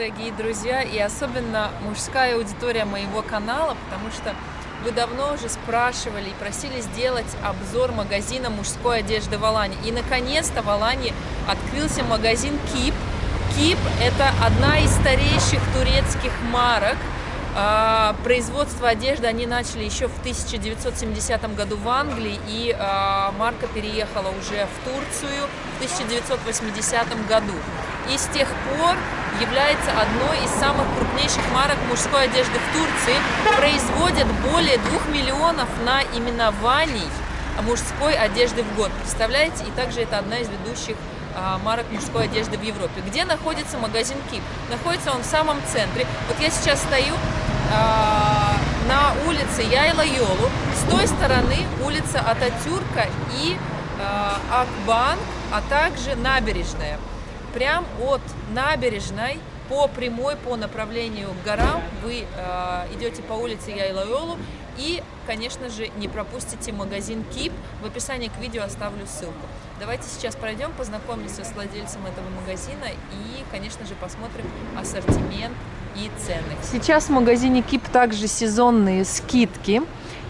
дорогие друзья, и особенно мужская аудитория моего канала, потому что вы давно уже спрашивали и просили сделать обзор магазина мужской одежды в Алане. И наконец-то в Алане открылся магазин Кип. Кип – это одна из старейших турецких марок. А, производство одежды они начали еще в 1970 году в Англии, и а, марка переехала уже в Турцию в 1980 году. И с тех пор является одной из самых крупнейших марок мужской одежды в Турции. Производят более 2 миллионов наименований мужской одежды в год. Представляете? И также это одна из ведущих а, марок мужской одежды в Европе. Где находится магазин Кип? Находится он в самом центре. Вот я сейчас стою а, на улице Яйла-Йолу. С той стороны улица Ататюрка и а, Акбанк, а также набережная прям от набережной по прямой, по направлению к горам вы э, идете по улице Яйлайолу и, конечно же, не пропустите магазин Кип. В описании к видео оставлю ссылку. Давайте сейчас пройдем, познакомимся с владельцем этого магазина и, конечно же, посмотрим ассортимент и цены. Сейчас в магазине Кип также сезонные скидки.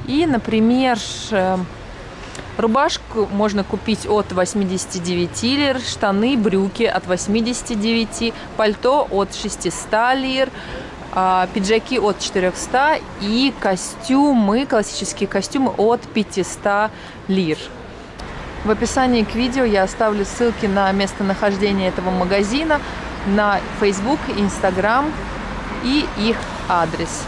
И, например, э, Рубашку можно купить от 89 лир, штаны, брюки от 89, пальто от 600 лир, а, пиджаки от 400 и костюмы, классические костюмы от 500 лир. В описании к видео я оставлю ссылки на местонахождение этого магазина, на Facebook, Instagram и их адрес.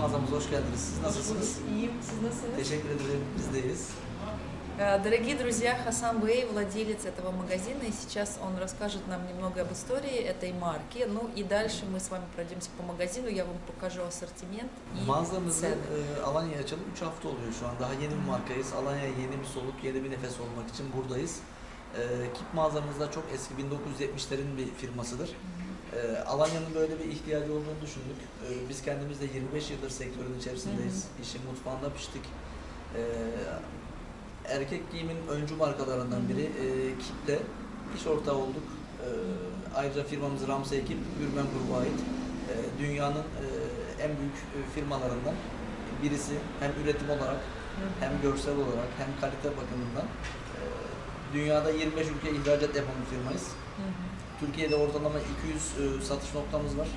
mağazamıza hoş geldiniz. Siz nasılsınız? İyiyim, siz nasılsınız? Teşekkür ederim, bizdeyiz. Дорогие друзья, Хасан Бэй, владелец этого магазина, и сейчас он расскажет нам немного об истории этой марки. Ну и дальше мы с вами пройдемся по магазину, я вам покажу ассортимент и Mağazamızı цены. e, Alanya'ya açalım 3 hafta oluyor şu an. Daha yeni bir markayız. Alanya'ya yeni bir soluk, yeni bir nefes olmak için buradayız. E, Kip mağazamızda çok eski 1970'lerin bir firmasıdır. E, Alanya'nın böyle bir ihtiyacı olduğunu düşündük. E, biz kendimiz de 25 yıldır sektörün içerisindeyiz. İşin mutfağında piştik. E, erkek giyimin öncü markalarından biri e, Kip'te iş ortağı olduk. E, ayrıca firmamız Ramsey Ekip, Gürmen Grubu'na ait. E, dünyanın e, en büyük e, firmalarından birisi hem üretim olarak hem görsel olarak hem kalite bakımından. E, dünyada 25 ülke ihracat yapan bir firmayız. Hı hı. Türkiye'de ortalama 200 e, satış noktamız var.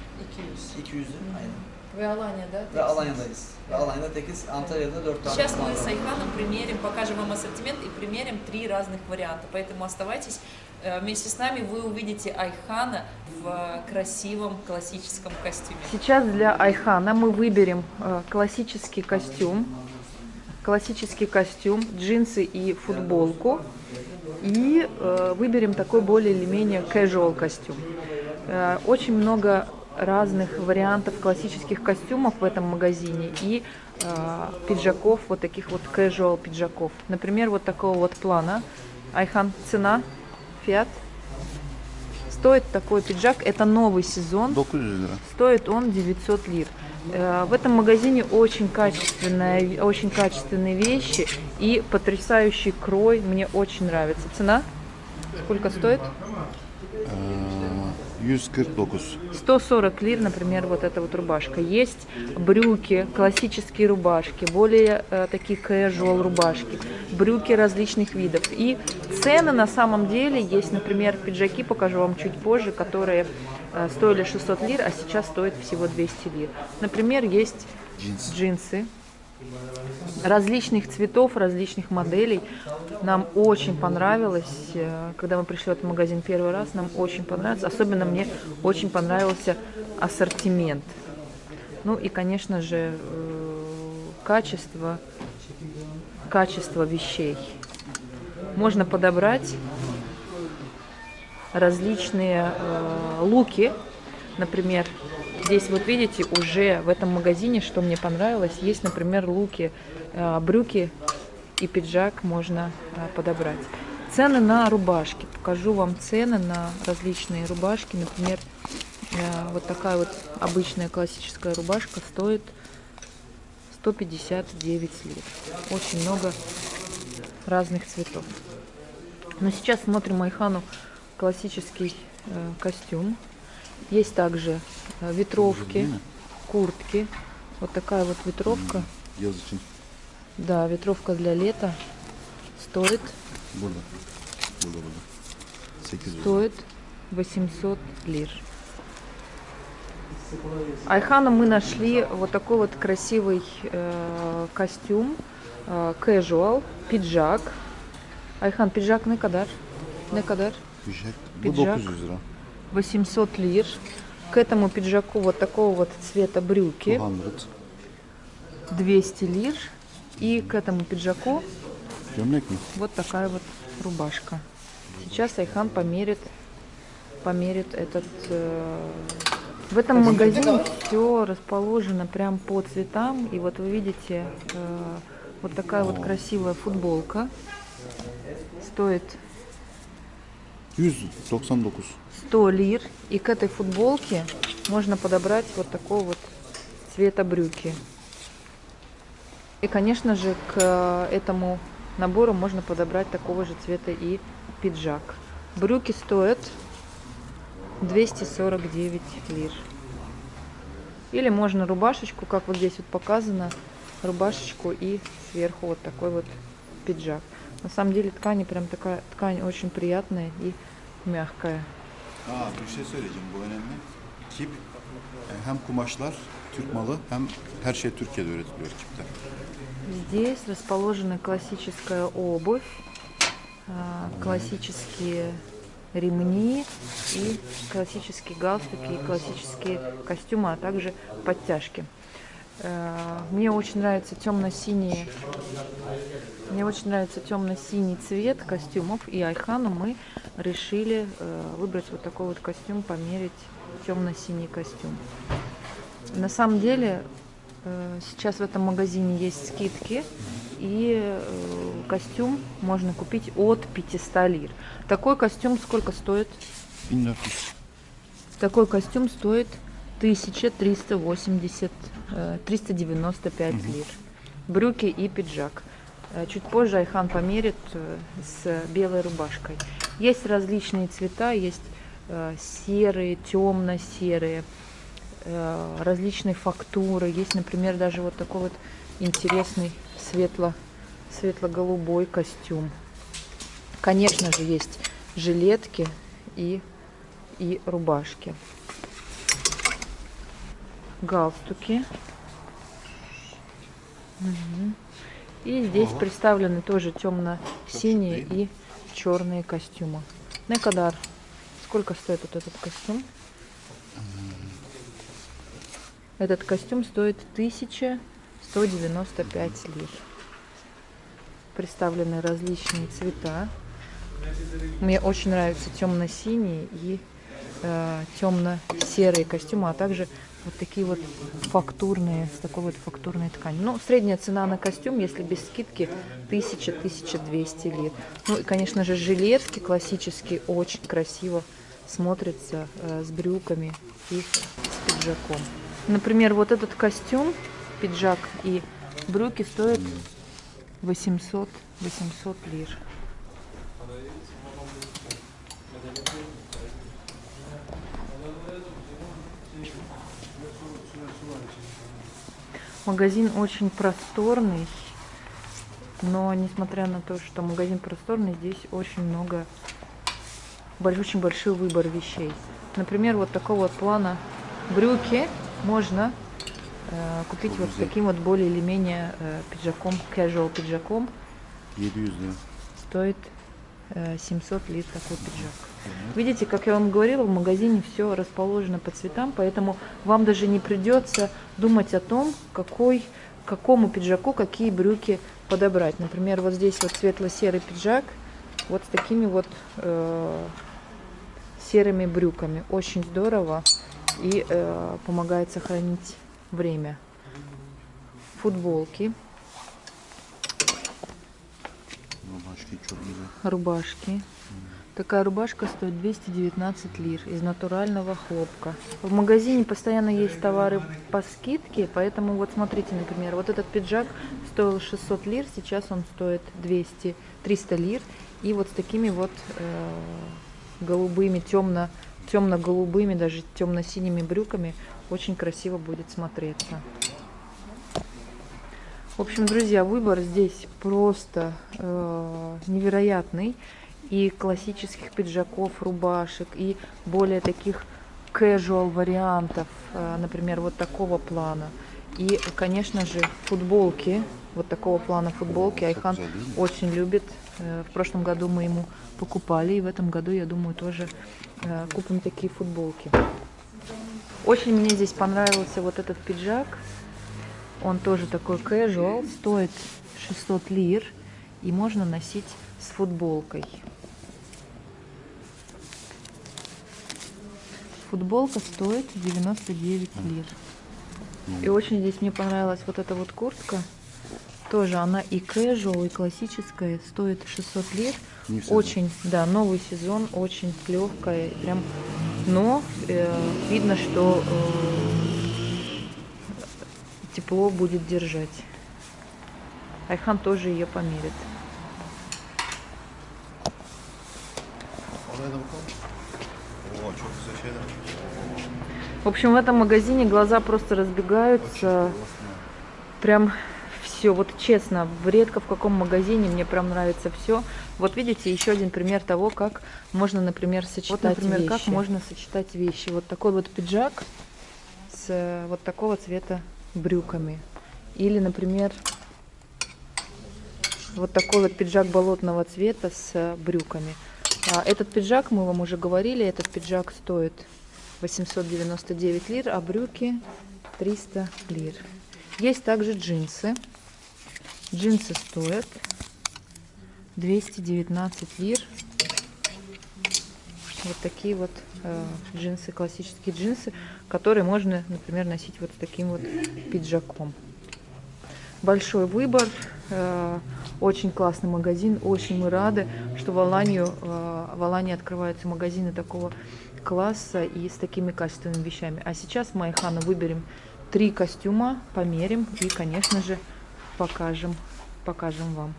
200. 200'ü aynen. Вы Аланья, да? Ve Alanya'dayız. Ve Alanya'da tekiz. Antalya'da 4 tane Сейчас мы с. Айханом примерим, покажем вам ассортимент и примерим три разных варианта. Поэтому оставайтесь э, вместе с нами, вы увидите Айхана в красивом классическом костюме. Сейчас для Айхана мы выберем э, классический костюм, классический костюм, джинсы и футболку. И э, выберем такой более или менее casual костюм. Э, очень много разных вариантов классических костюмов в этом магазине и э, пиджаков, вот таких вот casual пиджаков. Например, вот такого вот плана. Айхан, цена, фиат. Стоит такой пиджак, это новый сезон. 900 лira. Стоит он 900 лир. Э, В этом магазине очень, качественная, очень качественные вещи и потрясающий крой. Мне очень нравится. Цена? Сколько стоит? Ee, 149. 140 лир, например, вот эта вот рубашка. Есть брюки, классические рубашки, более э, такие casual рубашки, брюки различных видов. И цены на самом деле есть, например, пиджаки, покажу вам чуть позже, которые э, стоили 600 лир, а сейчас стоят всего 200 лир. Например, есть Джинс. джинсы различных цветов, различных моделей. Нам очень понравилось, э, когда мы пришли в этот магазин первый раз, нам очень понравилось. Особенно мне очень понравился ассортимент. Ну и, конечно же, э, качество, качество вещей. Можно подобрать различные э, луки, например, здесь вот видите уже в этом магазине, что мне понравилось, есть, например, луки, э, брюки и пиджак можно э, подобрать. Цены на рубашки. Покажу вам цены на различные рубашки. Например, э, вот такая вот обычная классическая рубашка стоит 159 лир. Очень много разных цветов. Но сейчас смотрим Айхану классический э, костюм. Есть также э, ветровки, куртки. Вот такая вот ветровка. Için Да, ветровка для лета стоит, burada. 800 lira. стоит 800 лир. Айхану мы нашли вот такой вот красивый э, костюм, э, casual, пиджак. Ayhan pijak ne kadar? Ne kadar? 900 lira. 800 лир. К этому пиджаку вот такого вот цвета брюки 200. 200 лир. И к этому пиджаку вот такая вот рубашка. Сейчас Айхан померит, померит этот. э, В этом магазине все расположено прям по цветам. И вот вы видите, э, вот такая вот красивая футболка. Стоит 199. 100 лир. И к этой футболке можно подобрать вот такого вот цвета брюки. И, конечно же, к э, этому набору можно подобрать такого же цвета и пиджак. Брюки стоят 249 лир. Или можно рубашечку, как вот здесь вот показано, рубашечку и сверху вот такой вот пиджак. На самом деле ткань прям такая, ткань очень приятная и мягкая. Aa, bir şey söyleyeceğim bu önemli. Kip e, hem kumaşlar Türk malı hem her şey Türkiye'de üretiliyor Kip'te. Здесь расположена классическая обувь, а, классические ремни и классические галстуки, и классические костюмы, а также подтяжки. Э, Мне очень нравится темно-синий, мне очень нравится темно-синий цвет костюмов, и Айхану мы решили э, выбрать вот такой вот костюм, померить темно-синий костюм. На самом деле э, сейчас в этом магазине есть скидки, и костюм можно купить от 500 лир. Такой костюм сколько стоит? 1400. Такой костюм стоит 1380, э, 395 лир. Брюки и пиджак. Э, Чуть позже Айхан померит э, с белой рубашкой. Есть различные цвета, есть э, серые, темно-серые, различные фактуры. Есть, например, даже вот такой вот интересный светло, светло-голубой костюм. Конечно же, есть жилетки и, и рубашки. Галстуки. Мгм. И здесь Ага. представлены тоже темно-синие и черные костюмы. Некадар. Сколько стоит вот этот костюм? Этот костюм стоит 1195 лир. Представлены различные цвета. Мне очень нравятся темно-синие и темно-серые костюмы, а также вот такие вот фактурные, с такой вот фактурной тканью. Ну, средняя цена на костюм, если без скидки, 1000-1200 лир. Ну и, конечно же, жилетки классические, очень красиво смотрятся э, с брюками и с пиджаком. Например, вот этот костюм, пиджак и брюки стоят 800, 800 лир. Магазин очень просторный, но несмотря на то, что магазин просторный, здесь очень много, очень большой выбор вещей. Например, вот такого вот плана брюки можно э, купить вот с таким вот более или менее э, пиджаком, casual пиджаком. 700 lira. Стоит э, 700 лир такой пиджак. Видите, как я вам говорила, в магазине все расположено по цветам, поэтому вам даже не придется думать о том, какой, какому пиджаку какие брюки подобрать. Например, вот здесь вот светло-серый пиджак, вот с такими вот э, серыми брюками. Очень здорово и э, помогает сохранить время. Футболки, çok güzel. рубашки. Такая рубашка стоит 219 лир из натурального хлопка. В магазине постоянно есть товары по скидке, поэтому вот смотрите, например, вот этот пиджак стоил 600 лир, сейчас он стоит 200, 300 лир. И вот с такими вот э, голубыми, темно, темно-голубыми, даже темно-синими брюками очень красиво будет смотреться. В общем, друзья, выбор здесь просто э, невероятный. И классических пиджаков, рубашек, и более таких casual вариантов, э, например, вот такого плана. И, конечно же, футболки, вот такого плана футболки Айхан очень любит. Э, в прошлом году мы ему покупали, и в этом году, я думаю, тоже э, купим такие футболки. Очень мне здесь понравился вот этот пиджак. Он тоже такой casual, стоит 600 лир и можно носить с футболкой. Футболка стоит 99 лир. И очень здесь мне понравилась вот эта вот куртка. Тоже она и casual, и классическая, стоит 600 лир. Очень, да, новый сезон, очень легкая, прям, но э, видно, что э, тепло будет держать. Айхан тоже ее померит. В общем, в этом магазине глаза просто разбегаются. Прям все, вот честно, редко в каком магазине мне прям нравится все. Вот видите, еще один пример того, как можно, например, сочетать вот, например, вещи. как можно сочетать вещи. Вот такой вот пиджак с э, вот такого цвета брюками. Или, например, вот такой вот пиджак болотного цвета с э, брюками. А этот пиджак, мы вам уже говорили, этот пиджак стоит 899 лир, а брюки 300 лир. Есть также джинсы. Джинсы стоят 219 лир. Вот такие вот э, джинсы, классические джинсы, которые можно, например, носить вот с таким вот пиджаком. Большой выбор, э, очень классный магазин, очень мы рады, что в Аланию, э, в Алании открываются магазины такого класса и с такими качественными вещами. А сейчас мы Айхану выберем три костюма, померим и, конечно же, покажем, покажем вам.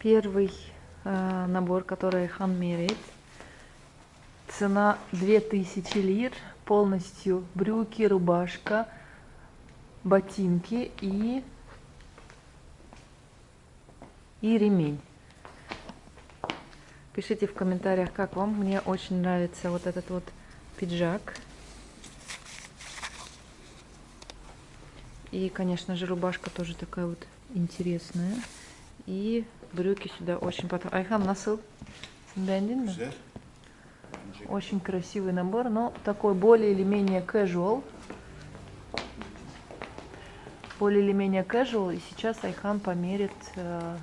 Первый э, набор, который Хан меряет. Цена 2000 лир. Полностью брюки, рубашка, ботинки и, и ремень. Пишите в комментариях, как вам. Мне очень нравится вот этот вот пиджак. И, конечно же, рубашка тоже такая вот интересная. И брюки сюда очень потом. Айхан, насыл? Beğendin Очень красивый набор, но такой более или менее casual. Более или менее casual. И сейчас Айхан померит э,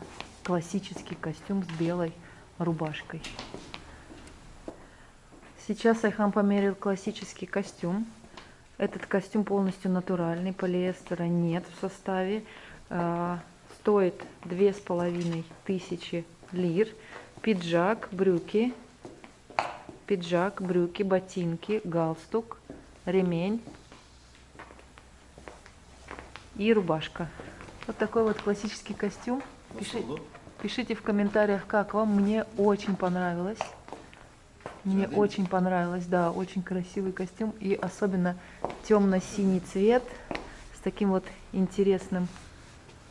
классический костюм с белой рубашкой. Сейчас Айхан померил классический костюм. Этот костюм полностью натуральный, полиэстера нет в составе. А, стоит две с половиной тысячи лир. Пиджак, брюки, пиджак, брюки, ботинки, галстук, ремень и рубашка. Вот такой вот классический костюм. Пиши, пишите в комментариях, как вам. Мне очень понравилось. Мне Один. очень понравилось, да, очень красивый костюм. И особенно темно-синий цвет с таким вот интересным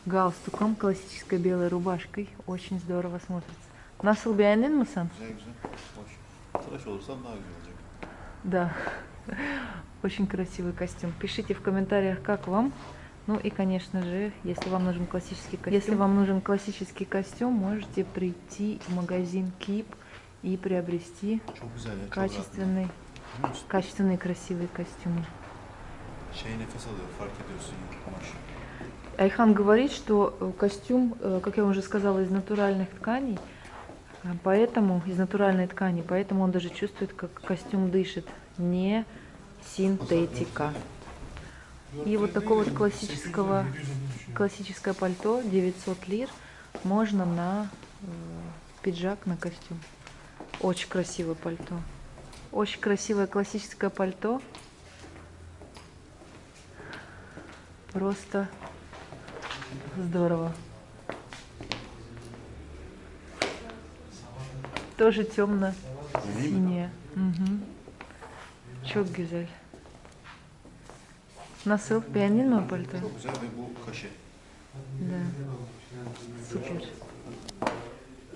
галстуком, классической белой рубашкой. Очень здорово смотрится. Nasıl beğendin mi sen? Güzel güzel. Hoş. Tıraş olursam daha güzel olacak. Да. Очень красивый костюм. Пишите в комментариях, как вам. Ну и, конечно же, если вам нужен классический костюм, если вам нужен классический костюм, можете прийти в магазин Keep и приобрести качественный, качественные красивые костюмы. Айхан говорит, что э, костюм, э, как я уже сказала, из натуральных тканей, поэтому из натуральной ткани, поэтому он даже чувствует, как костюм дышит, не синтетика. И вот такого вот классического, классическое пальто 900 лир можно на пиджак, на костюм. Очень красивое пальто. Очень красивое классическое пальто. Просто здорово. Тоже темно Deneyeyim mi? siniye. Hı hı. Çok güzel. Nasıl? Beğendin mi o paltoyu? Çok güzel ve bu kaşı. Да. Супер.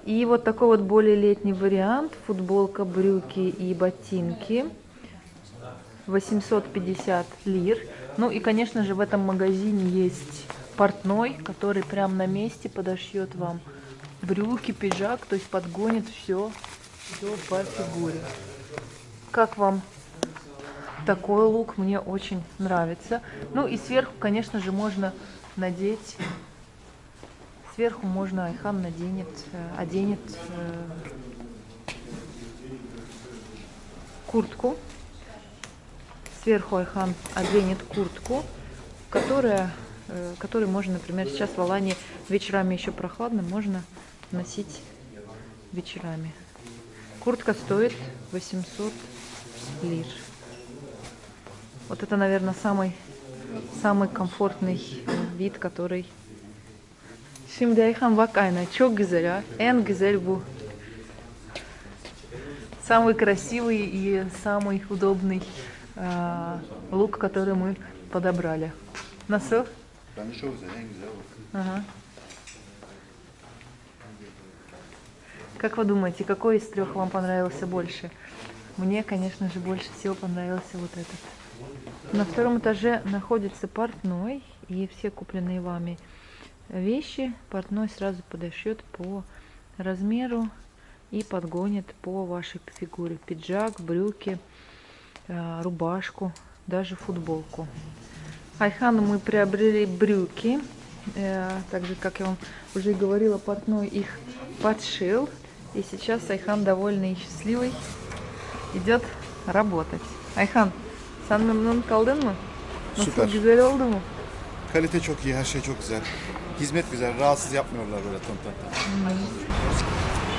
И вот такой вот более летний вариант. Футболка, брюки и ботинки. 850 лир. Ну и, конечно же, в этом магазине есть портной, который прям на месте подошьет вам брюки, пиджак, то есть подгонит все, все по фигуре. Как вам такой лук? Мне очень нравится. Ну и сверху, конечно же, можно надеть Сверху можно Айхан наденет, э, оденет э, куртку. Сверху Айхан оденет куртку, которая, э, которую можно, например, сейчас в Алании вечерами еще прохладно, можно носить вечерами. Куртка стоит 800 лир. Вот это, наверное, самый, самый комфортный э, вид, который Şimdi Ayhan bak ayna çok güzel ha. En güzel bu. Самый красивый и самый удобный а, лук, который мы подобрали. Nasıl? Bence çok güzel. En güzel bu. Ага. Как вы думаете, какой из трех вам понравился больше? Мне, конечно же, больше всего понравился вот этот. На втором этаже находится портной, и все купленные вами вещи портной сразу подошьет по размеру и подгонит по вашей фигуре. Пиджак, брюки, э, рубашку, даже футболку. Айхану мы приобрели брюки. Э, Так же, как я вам уже говорила, портной их подшил. И сейчас Айхан довольный и счастливый идет работать. Ayhan, sen memnun kaldın mı? Nasıl Süper. güzel oldu mu? Kalite çok iyi, her şey çok güzel. Hizmet güzel, rahatsız yapmıyorlar böyle ton ton ton.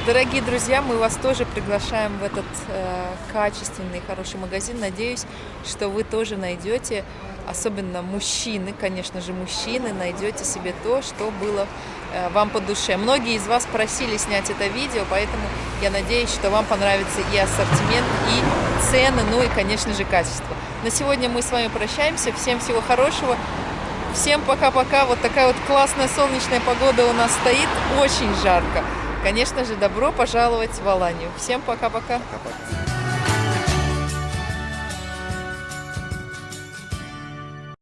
Дорогие друзья, мы вас тоже приглашаем в этот э, качественный, хороший магазин. Надеюсь, что вы тоже найдете, особенно мужчины, конечно же, мужчины, найдете себе то, что было э, вам по душе. Многие из вас просили снять это видео, поэтому я надеюсь, что вам понравится и ассортимент, и цены, ну и, конечно же, качество. На сегодня мы с вами прощаемся. Всем всего хорошего. Всем пока-пока. Вот такая вот классная солнечная погода у нас стоит. Очень жарко. Конечно же, добро пожаловать в Аланию. Всем пока-пока. Kapat.